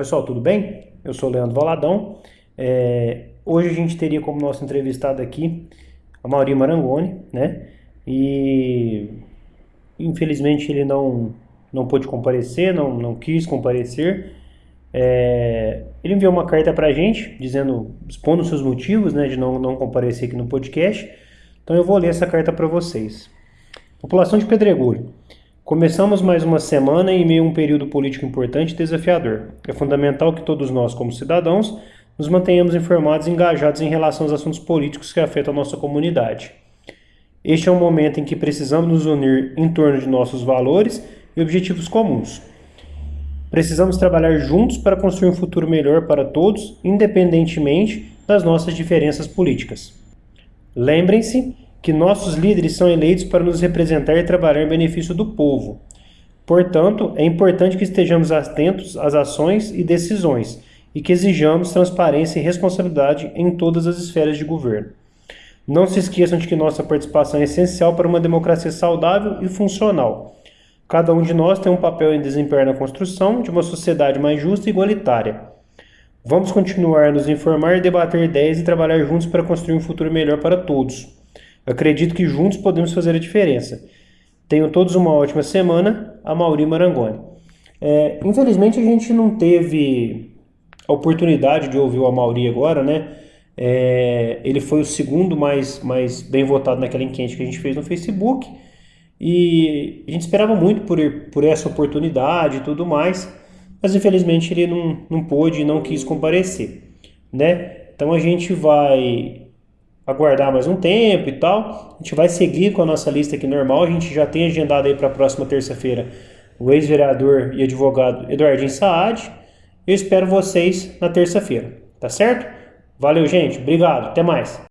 pessoal, tudo bem? Eu sou o Leandro Valadão. É, hoje a gente teria como nosso entrevistado aqui a Mauri Marangoni, né? E infelizmente ele não, não pôde comparecer, não, não quis comparecer. É, ele enviou uma carta para a gente, dizendo, expondo seus motivos né, de não, não comparecer aqui no podcast. Então eu vou ler essa carta para vocês. População de Pedregulho. Começamos mais uma semana em meio a um período político importante e desafiador. É fundamental que todos nós, como cidadãos, nos mantenhamos informados e engajados em relação aos assuntos políticos que afetam a nossa comunidade. Este é um momento em que precisamos nos unir em torno de nossos valores e objetivos comuns. Precisamos trabalhar juntos para construir um futuro melhor para todos, independentemente das nossas diferenças políticas. Lembrem-se que nossos líderes são eleitos para nos representar e trabalhar em benefício do povo. Portanto, é importante que estejamos atentos às ações e decisões e que exijamos transparência e responsabilidade em todas as esferas de governo. Não se esqueçam de que nossa participação é essencial para uma democracia saudável e funcional. Cada um de nós tem um papel em desempenhar na construção de uma sociedade mais justa e igualitária. Vamos continuar a nos informar, debater ideias e trabalhar juntos para construir um futuro melhor para todos. Acredito que juntos podemos fazer a diferença. Tenham todos uma ótima semana. A Mauri Marangoni. É, infelizmente a gente não teve a oportunidade de ouvir o Amauri agora, né? É, ele foi o segundo mais, mais bem votado naquela enquete que a gente fez no Facebook. E a gente esperava muito por, por essa oportunidade e tudo mais, mas infelizmente ele não, não pôde e não quis comparecer, né? Então a gente vai aguardar mais um tempo e tal. A gente vai seguir com a nossa lista aqui normal. A gente já tem agendado aí para a próxima terça-feira o ex-vereador e advogado Eduardinho Saad. Eu espero vocês na terça-feira, tá certo? Valeu, gente. Obrigado. Até mais.